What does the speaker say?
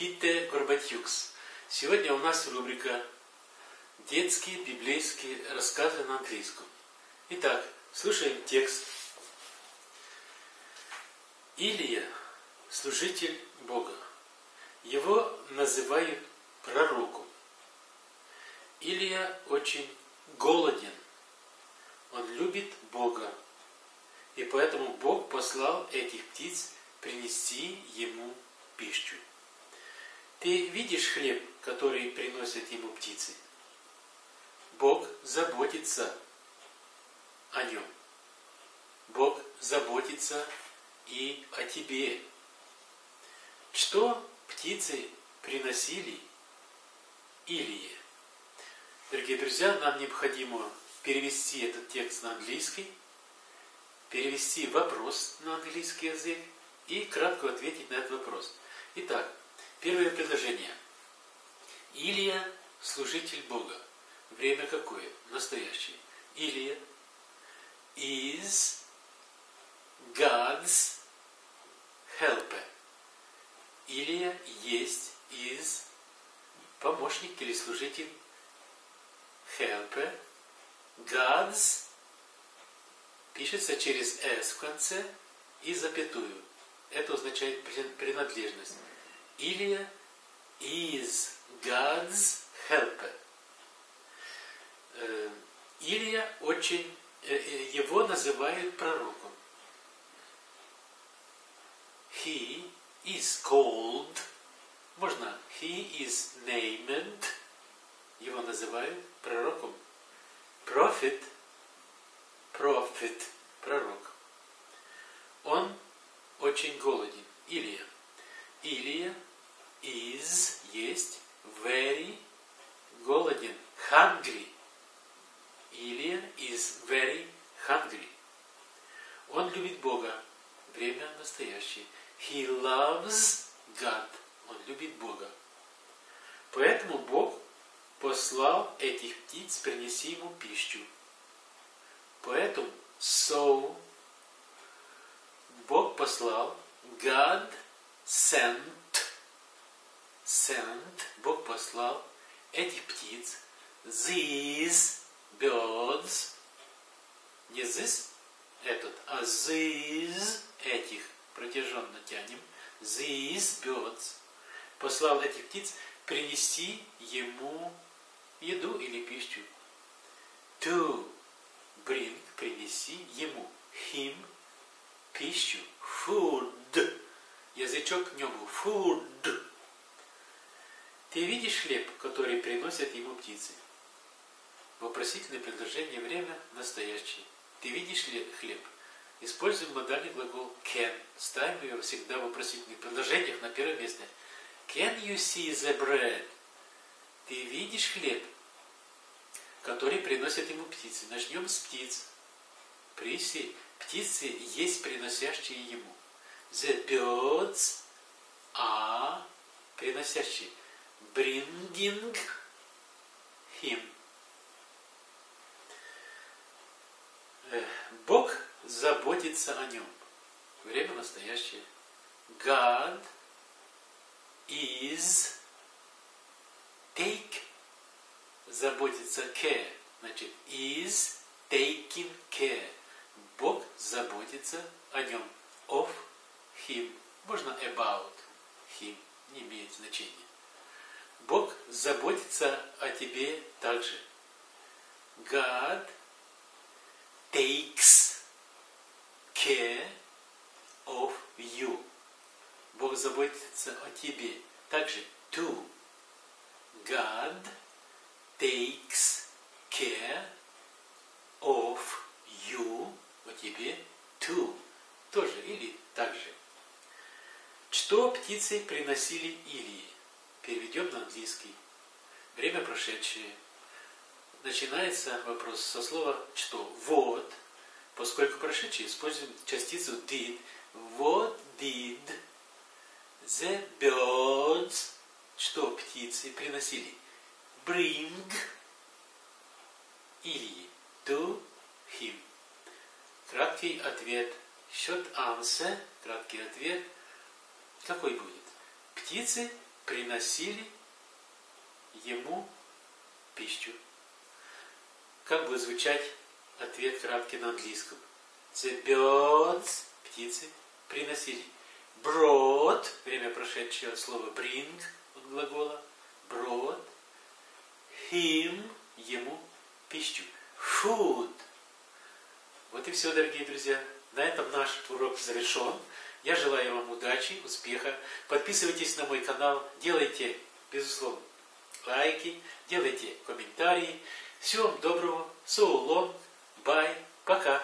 Тюкс. Сегодня у нас рубрика «Детские библейские рассказы на английском». Итак, слушаем текст. Илия – служитель Бога. Его называют пророком. Илия очень голоден. Он любит Бога. И поэтому Бог послал этих птиц принести ему пищу. Ты видишь хлеб, который приносят ему птицы? Бог заботится о нем. Бог заботится и о тебе. Что птицы приносили Илие? Дорогие друзья, нам необходимо перевести этот текст на английский, перевести вопрос на английский язык и кратко ответить на этот вопрос. Итак, Первое предложение. Илия – служитель Бога. Время какое? Настоящее. Илия is God's helper. Илия есть из помощник или служитель helper. God's пишется через S в конце и запятую. Это означает принадлежность. Илия is God's helper. Э, Илия очень, э, э, его называют пророком. He is called, можно, he is named, его называют пророком. Prophet, prophet, пророк. Он очень голоден. Илия. Илия is есть very голоден, hungry. Или is very hungry. Он любит Бога. Время настоящее. He loves God. Он любит Бога. Поэтому Бог послал этих птиц принеси ему пищу. Поэтому so Бог послал, God sent sent, Бог послал этих птиц, these birds, не this, этот, а these, этих, протяженно тянем, these birds, послал этих птиц принести ему еду или пищу. To bring, принеси ему, him, пищу, food, язычок к нему, food, ты видишь хлеб, который приносят ему птицы? Вопросительное предложение время настоящее. Ты видишь ли хлеб? Используем модальный глагол can. Ставим его всегда в вопросительных предложениях на первое место. Can you see the bread? Ты видишь хлеб, который приносят ему птицы? Начнем с птиц. Приси, птицы есть приносящие ему. The birds are приносящие bringing him. Бог заботится о нем. Время настоящее. God is take заботится care. Значит, is taking care. Бог заботится о нем. Of him. Можно about him. Не имеет значения. Бог заботится о тебе также. God takes care of you. Бог заботится о тебе. Также to. God takes care of you. О тебе to. Тоже или также. Что птицы приносили Илии? Переведем на английский. Время прошедшее. Начинается вопрос со слова «что». Вот. Поскольку прошедшее, используем частицу did. What did the birds, что птицы приносили? Bring или to him. Краткий ответ. Short answer. Краткий ответ. Какой будет? Птицы приносили ему пищу. Как будет звучать ответ краткий на английском? The птицы, приносили. Brought, время прошедшее от слова bring, от глагола, brought, him, ему, пищу. Food. Вот и все, дорогие друзья. На этом наш урок завершен. Я желаю вам удачи, успеха. Подписывайтесь на мой канал, делайте, безусловно, лайки, делайте комментарии. Всего вам доброго. Long. Bye. Пока.